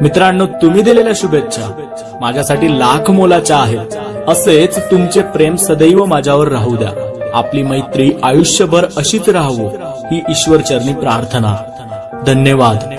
मित्रांनो तुम्ही दिलेल्या शुभेच्छा माझ्यासाठी लाख मोलाच्या आहेत. असेच तुमचे प्रेम सदैव माझ्यावर राहू द्या. आपली मैत्री आयुष्यभर अशीच राहावो ही ईश्वर चरणी प्रार्थना. धन्यवाद.